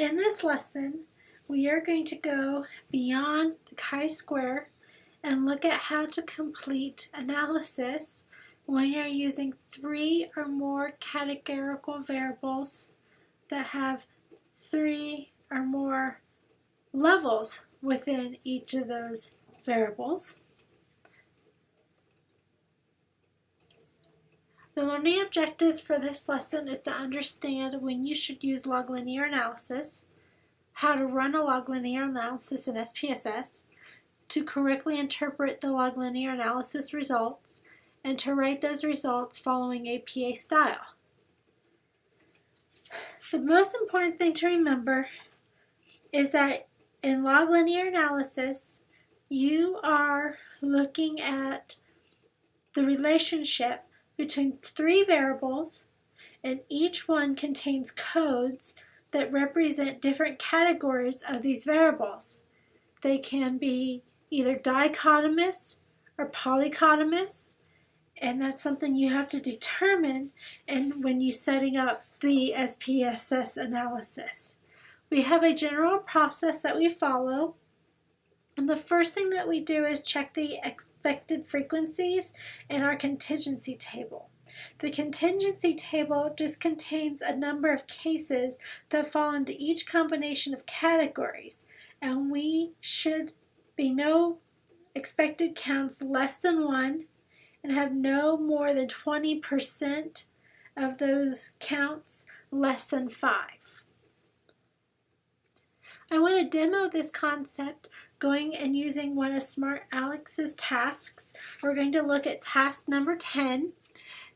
In this lesson, we are going to go beyond the chi-square and look at how to complete analysis when you're using three or more categorical variables that have three or more levels within each of those variables. The learning objectives for this lesson is to understand when you should use log linear analysis, how to run a log linear analysis in SPSS, to correctly interpret the log linear analysis results, and to write those results following APA style. The most important thing to remember is that in log linear analysis, you are looking at the relationship between three variables and each one contains codes that represent different categories of these variables. They can be either dichotomous or polychotomous and that's something you have to determine and when you're setting up the SPSS analysis. We have a general process that we follow and the first thing that we do is check the expected frequencies in our contingency table. The contingency table just contains a number of cases that fall into each combination of categories and we should be no expected counts less than one and have no more than 20% of those counts less than five. I want to demo this concept going and using one of Smart Alex's tasks. We're going to look at task number 10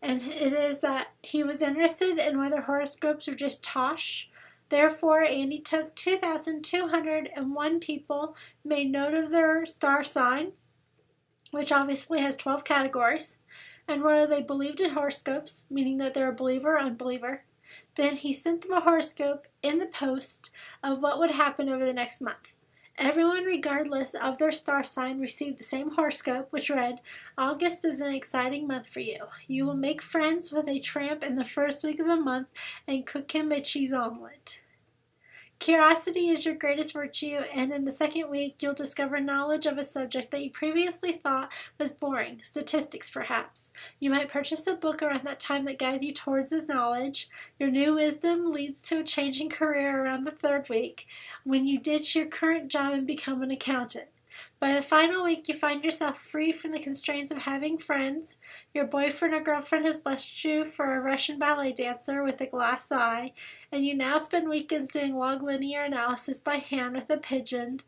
and it is that he was interested in whether horoscopes are just tosh. Therefore, Andy took 2,201 people, made note of their star sign, which obviously has 12 categories, and whether they believed in horoscopes, meaning that they're a believer or unbeliever. Then he sent them a horoscope in the post of what would happen over the next month. Everyone, regardless of their star sign, received the same horoscope, which read, August is an exciting month for you. You will make friends with a tramp in the first week of the month and cook him a cheese omelet. Curiosity is your greatest virtue, and in the second week, you'll discover knowledge of a subject that you previously thought was boring, statistics perhaps. You might purchase a book around that time that guides you towards this knowledge. Your new wisdom leads to a changing career around the third week, when you ditch your current job and become an accountant. By the final week, you find yourself free from the constraints of having friends. Your boyfriend or girlfriend has left you for a Russian ballet dancer with a glass eye, and you now spend weekends doing log linear analysis by hand with a pigeon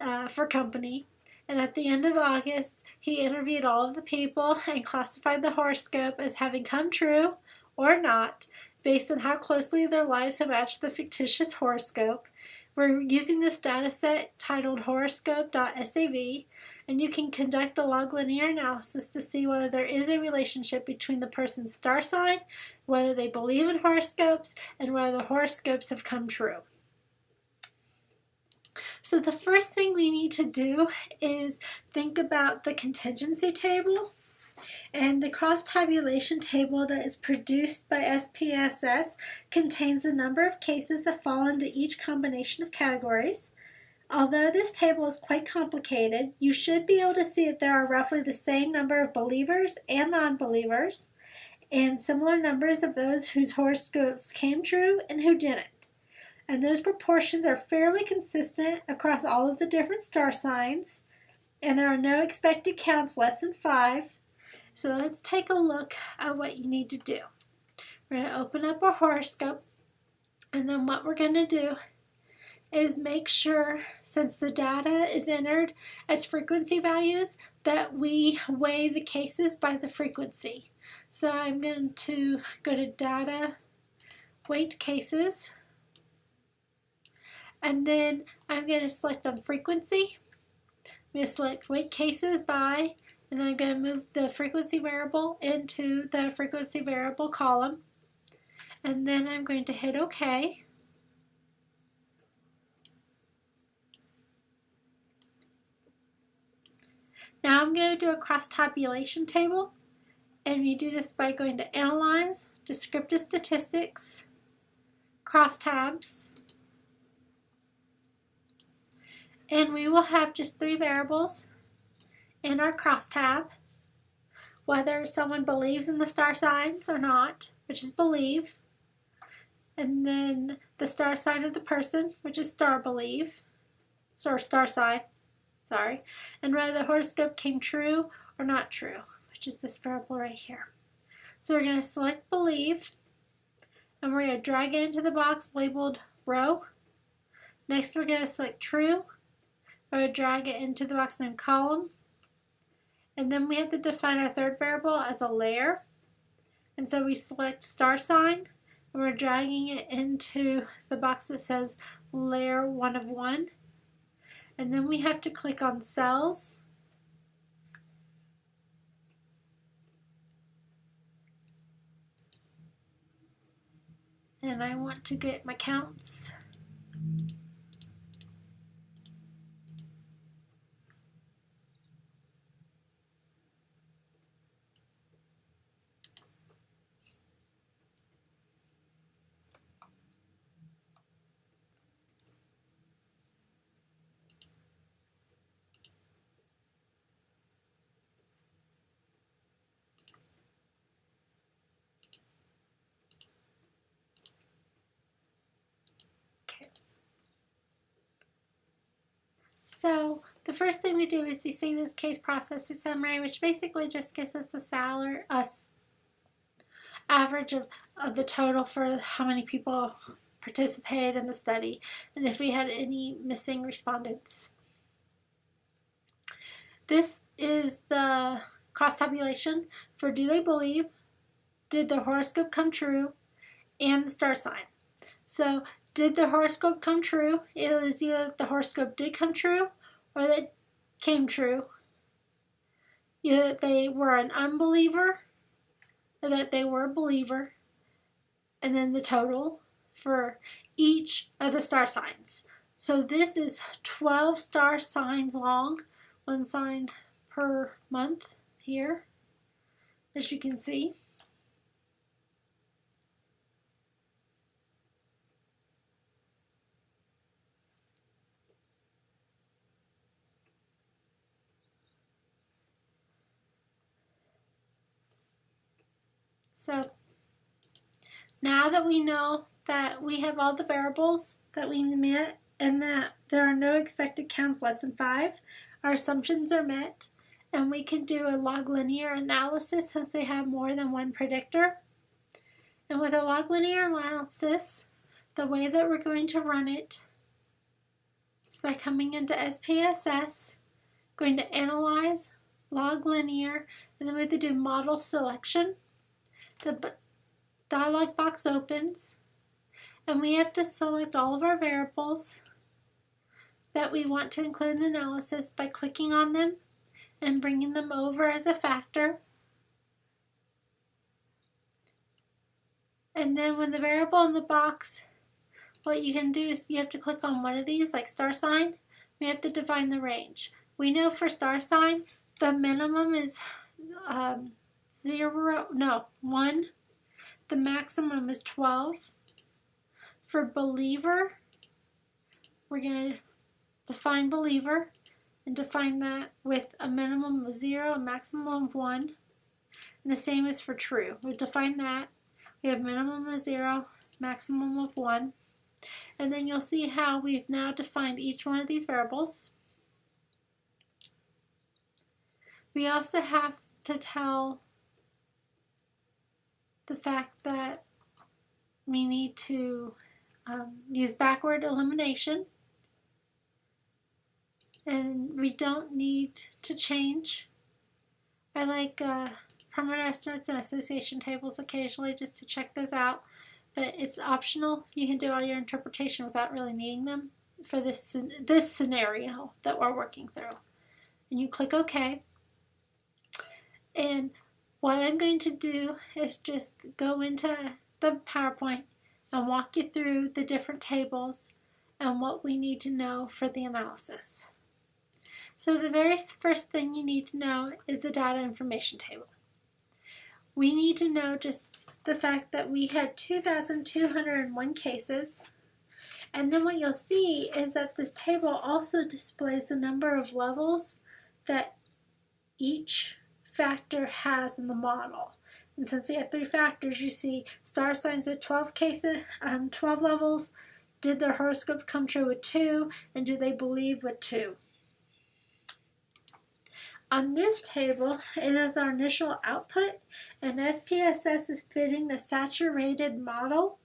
uh, for company. And at the end of August, he interviewed all of the people and classified the horoscope as having come true or not based on how closely their lives have matched the fictitious horoscope. We're using this data set titled horoscope.sav and you can conduct the log linear analysis to see whether there is a relationship between the person's star sign, whether they believe in horoscopes, and whether the horoscopes have come true. So the first thing we need to do is think about the contingency table and the cross tabulation table that is produced by SPSS contains the number of cases that fall into each combination of categories. Although this table is quite complicated, you should be able to see that there are roughly the same number of believers and non-believers, and similar numbers of those whose horoscopes came true and who didn't. And those proportions are fairly consistent across all of the different star signs, and there are no expected counts less than five, so let's take a look at what you need to do. We're going to open up our horoscope and then what we're going to do is make sure, since the data is entered as frequency values, that we weigh the cases by the frequency. So I'm going to go to Data, Weight Cases, and then I'm going to select on Frequency. I'm going to select Weight Cases by and I'm going to move the frequency variable into the frequency variable column. And then I'm going to hit OK. Now I'm going to do a cross tabulation table. And you do this by going to Analyze, Descriptive Statistics, Crosstabs. And we will have just three variables in our crosstab, whether someone believes in the star signs or not, which is believe, and then the star sign of the person, which is star believe, or star sign, sorry, and whether the horoscope came true or not true, which is this variable right here. So we're going to select believe, and we're going to drag it into the box labeled row. Next we're going to select true, we're going to drag it into the box named column, and then we have to define our third variable as a layer. And so we select star sign, and we're dragging it into the box that says layer 1 of 1. And then we have to click on cells. And I want to get my counts. So the first thing we do is you see this case processing summary, which basically just gives us a salary, us average of, of the total for how many people participated in the study and if we had any missing respondents. This is the cross tabulation for do they believe, did the horoscope come true, and the star sign. So did the horoscope come true? It was either the horoscope did come true or that came true. Either they were an unbeliever or that they were a believer. And then the total for each of the star signs. So this is 12 star signs long, one sign per month here, as you can see. So now that we know that we have all the variables that we met and that there are no expected counts less than 5, our assumptions are met, and we can do a log linear analysis since we have more than one predictor. And with a log linear analysis, the way that we're going to run it is by coming into SPSS, going to Analyze, Log Linear, and then we have to do Model Selection. The dialog box opens and we have to select all of our variables that we want to include in the analysis by clicking on them and bringing them over as a factor. And then when the variable in the box, what you can do is you have to click on one of these, like star sign. We have to define the range. We know for star sign, the minimum is um, zero, no, one. The maximum is 12. For believer, we're going to define believer and define that with a minimum of zero, a maximum of one. And the same is for true. We define that. We have minimum of zero, maximum of one. And then you'll see how we've now defined each one of these variables. We also have to tell the fact that we need to um, use backward elimination and we don't need to change. I like uh, parameter estimates and association tables occasionally just to check those out, but it's optional. You can do all your interpretation without really needing them for this, this scenario that we're working through. And you click OK. And what I'm going to do is just go into the PowerPoint and walk you through the different tables and what we need to know for the analysis. So the very first thing you need to know is the data information table. We need to know just the fact that we had 2,201 cases And then what you'll see is that this table also displays the number of levels that each factor has in the model. And since we have three factors, you see star signs at 12 cases, um, 12 levels. Did their horoscope come true with two? And do they believe with two? On this table, it is our initial output, and SPSS is fitting the saturated model,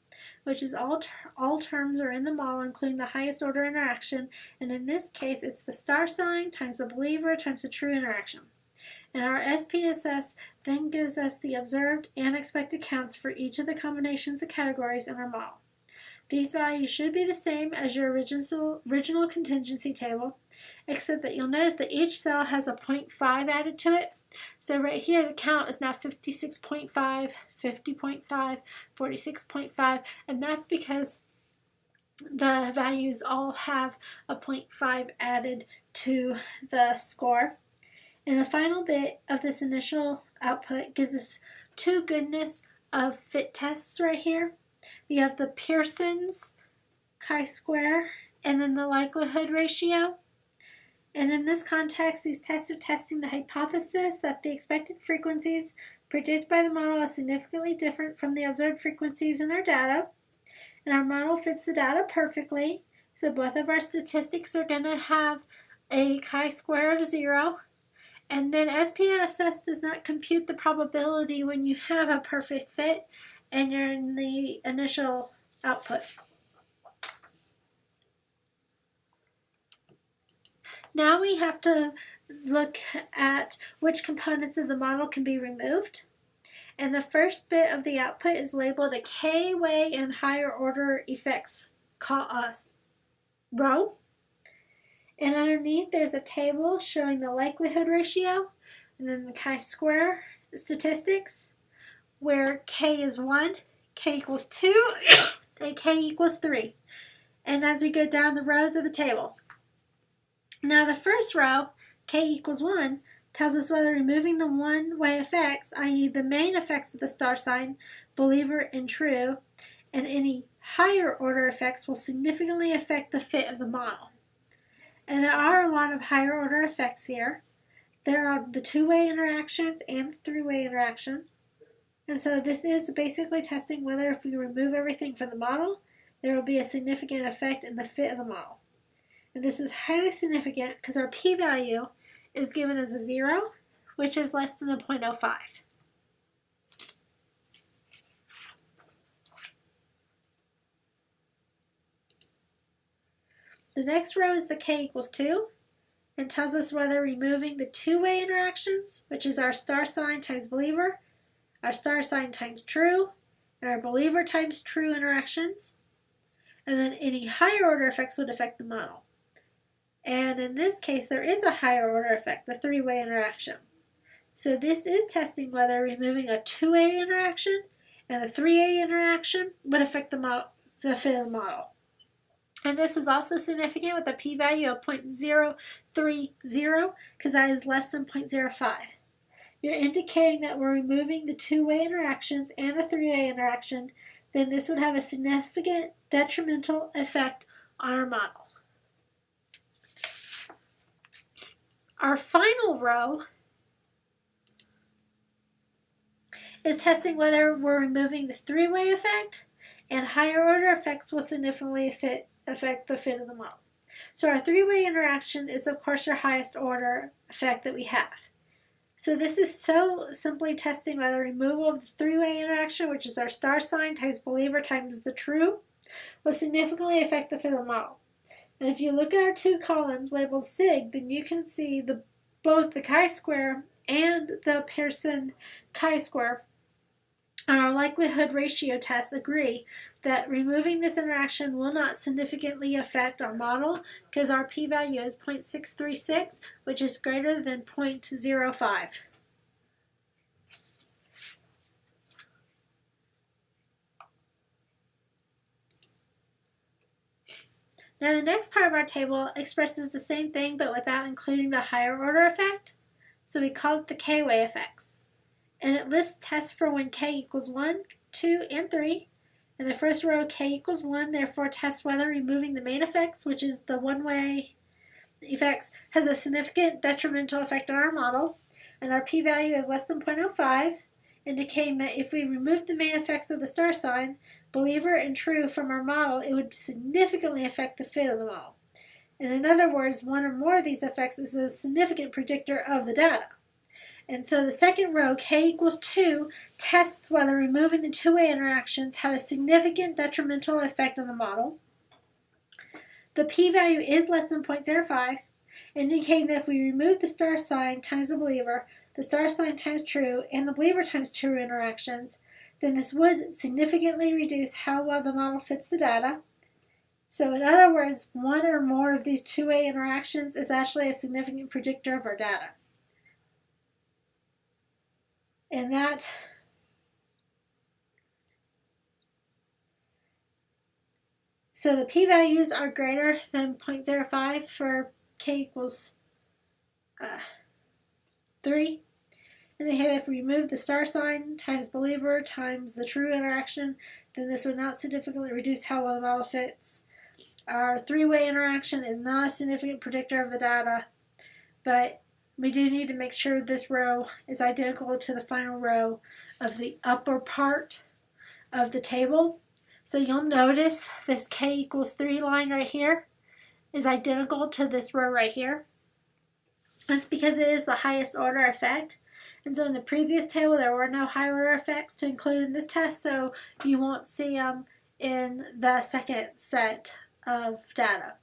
which is all, ter all terms are in the model, including the highest order interaction, and in this case, it's the star sign times the believer times the true interaction. And our SPSS then gives us the observed and expected counts for each of the combinations of categories in our model. These values should be the same as your original, original contingency table, except that you'll notice that each cell has a 0.5 added to it. So right here the count is now 56.5, 50.5, 46.5, and that's because the values all have a 0.5 added to the score. And the final bit of this initial output gives us two goodness of fit tests right here. We have the Pearson's chi-square and then the likelihood ratio. And in this context, these tests are testing the hypothesis that the expected frequencies predicted by the model are significantly different from the observed frequencies in our data. And our model fits the data perfectly. So both of our statistics are going to have a chi-square of 0. And then SPSS does not compute the probability when you have a perfect fit and you're in the initial output. Now we have to look at which components of the model can be removed. And the first bit of the output is labeled a K-way and higher order effects row. And underneath there's a table showing the likelihood ratio and then the chi-square statistics where k is 1, k equals 2, and k equals 3. And as we go down the rows of the table. Now the first row, k equals 1, tells us whether removing the one-way effects, i.e. the main effects of the star sign, believer and true, and any higher order effects will significantly affect the fit of the model. And there are a lot of higher order effects here. There are the two-way interactions and the three-way interaction. And so this is basically testing whether if we remove everything from the model, there will be a significant effect in the fit of the model. And this is highly significant because our p-value is given as a 0, which is less than the 0.05. The next row is the k equals 2 and tells us whether removing the two-way interactions, which is our star sign times believer, our star sign times true, and our believer times true interactions. And then any higher order effects would affect the model. And in this case, there is a higher order effect, the three-way interaction. So this is testing whether removing a two-way interaction and the three-way interaction would affect the, model, the model. And this is also significant with a p-value of 0.030 because that is less than 0.05 you're indicating that we're removing the two-way interactions and the three-way interaction, then this would have a significant detrimental effect on our model. Our final row is testing whether we're removing the three-way effect and higher order effects will significantly fit, affect the fit of the model. So our three-way interaction is of course our highest order effect that we have. So this is so simply testing by the removal of the three-way interaction, which is our star sign times believer times the true, will significantly affect the fit of the model. And if you look at our two columns labeled sig, then you can see the both the chi-square and the Pearson chi-square on our likelihood ratio test agree that removing this interaction will not significantly affect our model because our p-value is 0.636, which is greater than 0.05. Now the next part of our table expresses the same thing but without including the higher order effect, so we call it the k-way effects. And it lists tests for when k equals 1, 2, and 3, In the first row, k equals 1, therefore test whether removing the main effects, which is the one-way effects, has a significant detrimental effect on our model. And our p-value is less than 0.05, indicating that if we remove the main effects of the star sign, believer and true from our model, it would significantly affect the fit of the model. And in other words, one or more of these effects is a significant predictor of the data. And so the second row, k equals 2, tests whether removing the two-way interactions had a significant detrimental effect on the model. The p-value is less than 0.05, indicating that if we remove the star sign times the believer, the star sign times true, and the believer times true interactions, then this would significantly reduce how well the model fits the data. So in other words, one or more of these two-way interactions is actually a significant predictor of our data. And that So the p-values are greater than 0.05 for k equals uh, 3. And if we remove the star sign times believer times the true interaction, then this would not significantly reduce how well the model fits. Our three-way interaction is not a significant predictor of the data, but we do need to make sure this row is identical to the final row of the upper part of the table. So you'll notice this k equals 3 line right here is identical to this row right here. That's because it is the highest order effect. And so in the previous table, there were no high order effects to include in this test, so you won't see them in the second set of data.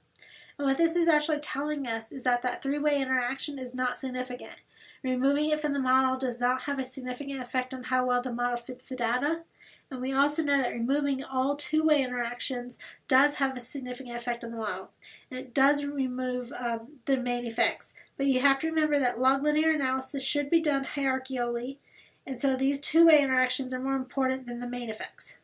And what this is actually telling us is that that three-way interaction is not significant. Removing it from the model does not have a significant effect on how well the model fits the data. And we also know that removing all two-way interactions does have a significant effect on the model. And it does remove um, the main effects. But you have to remember that log linear analysis should be done hierarchically. And so these two-way interactions are more important than the main effects.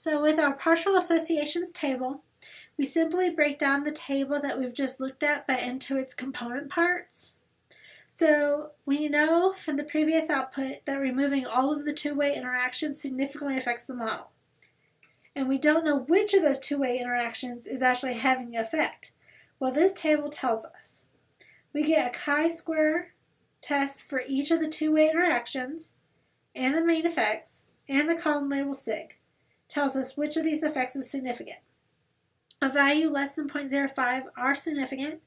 So with our partial associations table, we simply break down the table that we've just looked at but into its component parts. So we know from the previous output that removing all of the two-way interactions significantly affects the model. And we don't know which of those two-way interactions is actually having the effect. Well, this table tells us. We get a chi-square test for each of the two-way interactions and the main effects and the column label sig tells us which of these effects is significant. A value less than 0.05 are significant.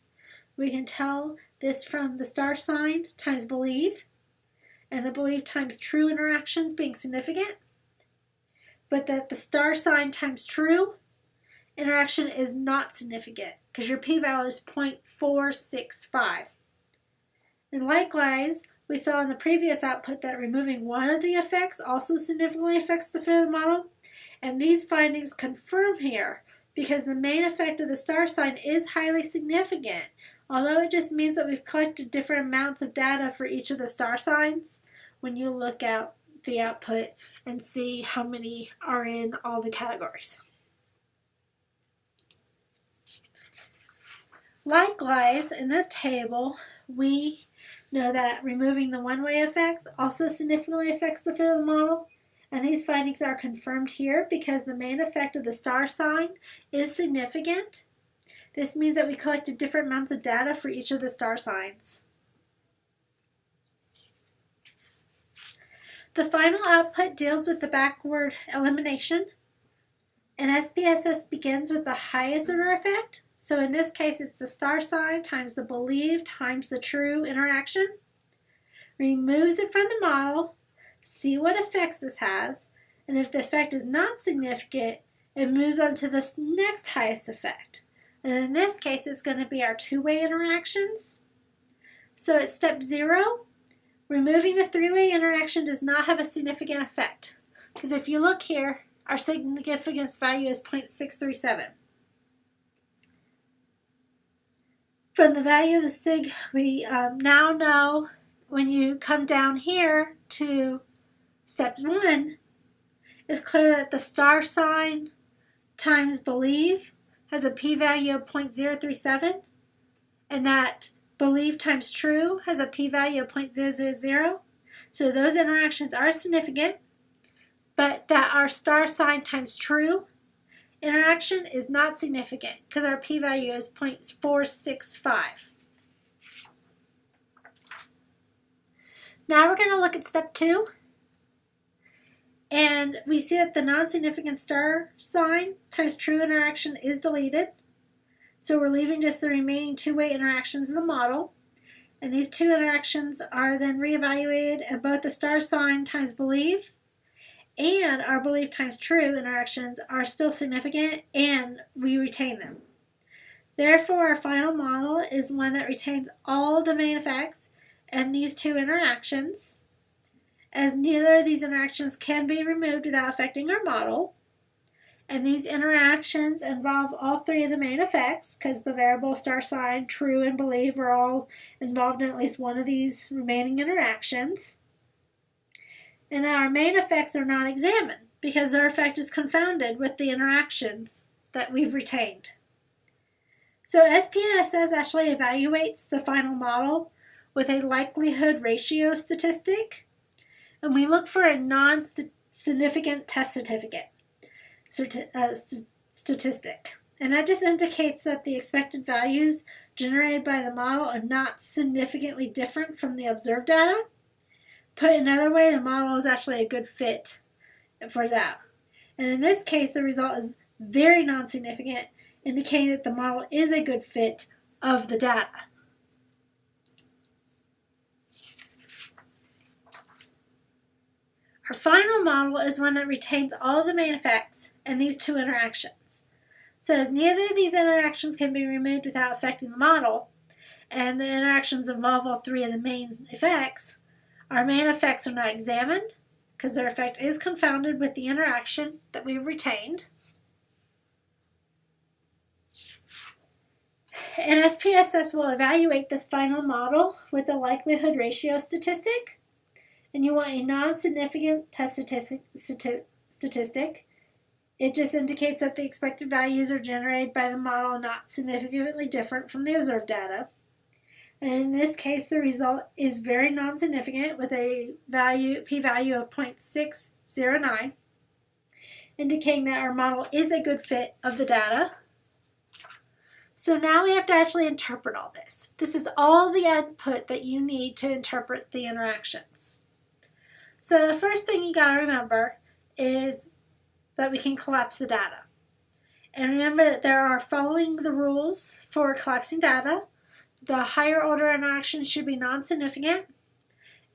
We can tell this from the star sign times believe, and the believe times true interactions being significant, but that the star sign times true interaction is not significant because your p-value is 0.465. And likewise, we saw in the previous output that removing one of the effects also significantly affects the fit of the model, and these findings confirm here because the main effect of the star sign is highly significant. Although it just means that we've collected different amounts of data for each of the star signs, when you look at the output and see how many are in all the categories. Likewise, in this table, we know that removing the one-way effects also significantly affects the fit of the model. And these findings are confirmed here because the main effect of the star sign is significant. This means that we collected different amounts of data for each of the star signs. The final output deals with the backward elimination. And SPSS begins with the highest order effect. So in this case, it's the star sign times the believed times the true interaction. Removes it from the model see what effects this has, and if the effect is not significant, it moves on to the next highest effect. And in this case, it's going to be our two-way interactions. So at step zero, removing the three-way interaction does not have a significant effect. Because if you look here, our significance value is 0.637. From the value of the sig, we um, now know when you come down here to Step 1 is clear that the star sign times believe has a p-value of 0.037 and that believe times true has a p-value of 0.000. So those interactions are significant, but that our star sign times true interaction is not significant because our p-value is 0.465. Now we're going to look at step two. And we see that the non-significant star sign times true interaction is deleted. So we're leaving just the remaining two-way interactions in the model. And these two interactions are then reevaluated at both the star sign times believe and our belief times true interactions are still significant and we retain them. Therefore, our final model is one that retains all the main effects and these two interactions, as neither of these interactions can be removed without affecting our model. And these interactions involve all three of the main effects because the variable, star sign, true, and believe are all involved in at least one of these remaining interactions. And now our main effects are not examined because their effect is confounded with the interactions that we've retained. So SPSS actually evaluates the final model with a likelihood ratio statistic, and we look for a non-significant test certificate uh, statistic. And that just indicates that the expected values generated by the model are not significantly different from the observed data. Put another way, the model is actually a good fit for that. And in this case, the result is very non-significant, indicating that the model is a good fit of the data. Our final model is one that retains all the main effects and these two interactions. So neither of these interactions can be removed without affecting the model, and the interactions involve all three of the main effects, our main effects are not examined because their effect is confounded with the interaction that we've retained. And SPSS will evaluate this final model with a likelihood ratio statistic and you want a non-significant test statistic, it just indicates that the expected values are generated by the model not significantly different from the observed data. And in this case, the result is very non-significant with a value p-value of 0.609, indicating that our model is a good fit of the data. So now we have to actually interpret all this. This is all the input that you need to interpret the interactions. So the first thing you got to remember is that we can collapse the data. And remember that there are following the rules for collapsing data. The higher order interaction should be non-significant,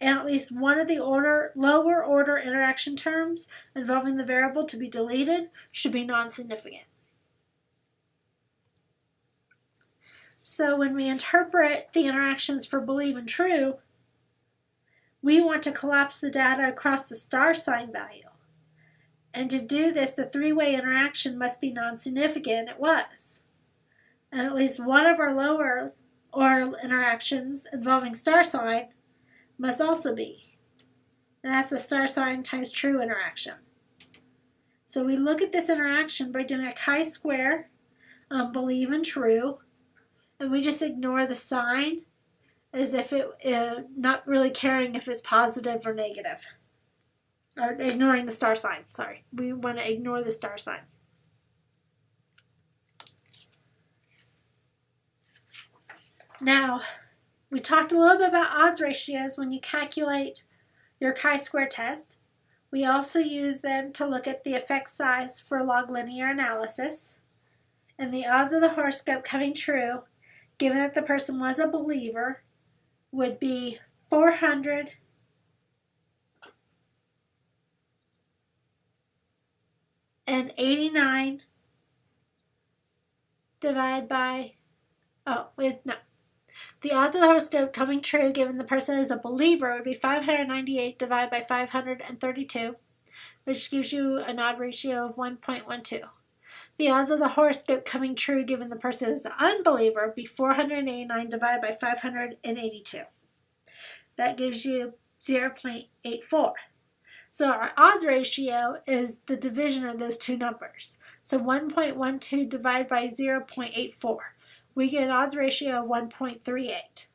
and at least one of the order lower order interaction terms involving the variable to be deleted should be non-significant. So when we interpret the interactions for believe and true, we want to collapse the data across the star sign value. And to do this, the three-way interaction must be non-significant, it was. And at least one of our lower or interactions involving star sign must also be. And that's the star sign times true interaction. So we look at this interaction by doing a chi-square, um, believe and true, and we just ignore the sign as if it uh, not really caring if it's positive or negative. Or ignoring the star sign sorry. We want to ignore the star sign. Now we talked a little bit about odds ratios when you calculate your chi-square test. We also use them to look at the effect size for log linear analysis. And the odds of the horoscope coming true given that the person was a believer would be 400 and 89 divided by, oh, wait, no. The odds of the horoscope coming true given the person is a believer would be 598 divided by 532, which gives you an odd ratio of 1.12. The odds of the horoscope coming true given the person is an unbeliever be 489 divided by 582. That gives you 0.84. So our odds ratio is the division of those two numbers. So 1.12 divided by 0.84. We get an odds ratio of 1.38.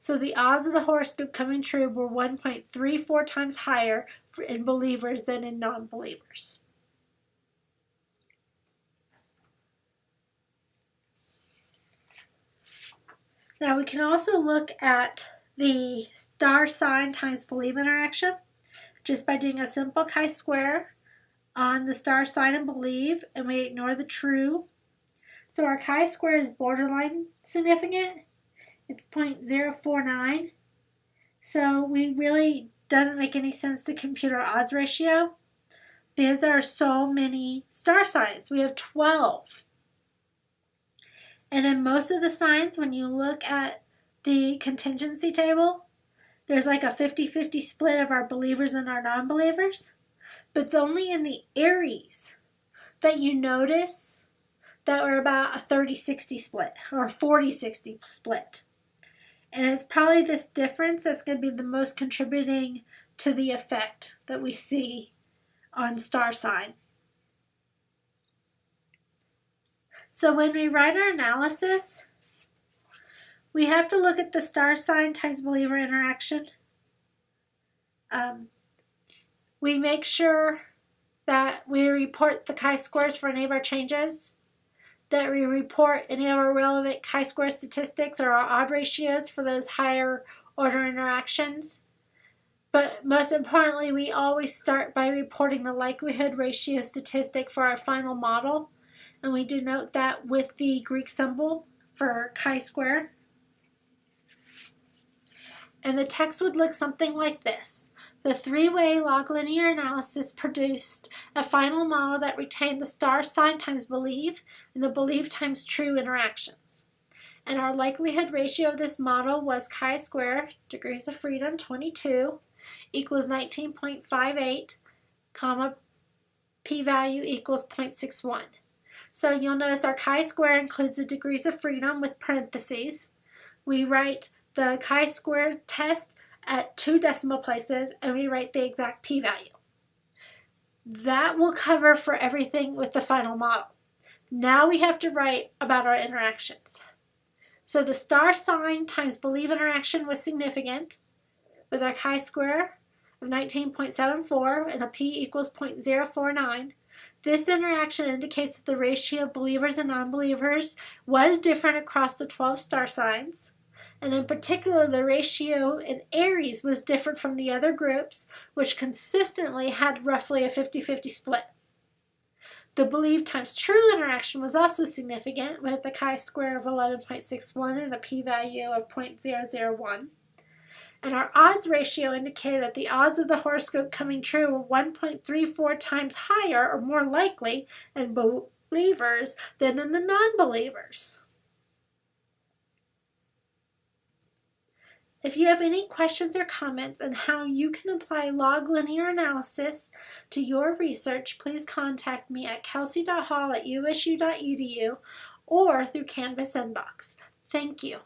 So the odds of the horoscope coming true were 1.34 times higher in believers than in non-believers. Now we can also look at the star sign times believe interaction just by doing a simple chi-square on the star sign and believe and we ignore the true. So our chi-square is borderline significant. It's 0.049. So we really doesn't make any sense to compute our odds ratio because there are so many star signs. We have 12. And in most of the signs, when you look at the contingency table, there's like a 50-50 split of our believers and our non-believers. But it's only in the Aries that you notice that we're about a 30-60 split or a 40-60 split. And it's probably this difference that's going to be the most contributing to the effect that we see on star sign. So when we write our analysis, we have to look at the star sign times believer interaction. Um, we make sure that we report the chi-squares for any of our changes, that we report any of our relevant chi-square statistics or our odd ratios for those higher order interactions. But most importantly, we always start by reporting the likelihood ratio statistic for our final model and we denote that with the Greek symbol for chi-square. And the text would look something like this. The three-way log linear analysis produced a final model that retained the star sign times believe and the believe times true interactions. And our likelihood ratio of this model was chi-square, degrees of freedom 22, equals 19.58, comma, p-value equals 0.61. So you'll notice our chi-square includes the degrees of freedom with parentheses. We write the chi-square test at two decimal places and we write the exact p-value. That will cover for everything with the final model. Now we have to write about our interactions. So the star sign times believe interaction was significant with our chi-square of 19.74 and a p equals 0.049. This interaction indicates that the ratio of believers and non-believers was different across the 12 star signs. And in particular, the ratio in Aries was different from the other groups, which consistently had roughly a 50-50 split. The believe times true interaction was also significant with a chi-square of 11.61 and a p-value of 0.001 and our odds ratio indicated that the odds of the horoscope coming true were 1.34 times higher or more likely in believers than in the non-believers. If you have any questions or comments on how you can apply log linear analysis to your research, please contact me at kelsey.hall at usu.edu or through Canvas Inbox. Thank you.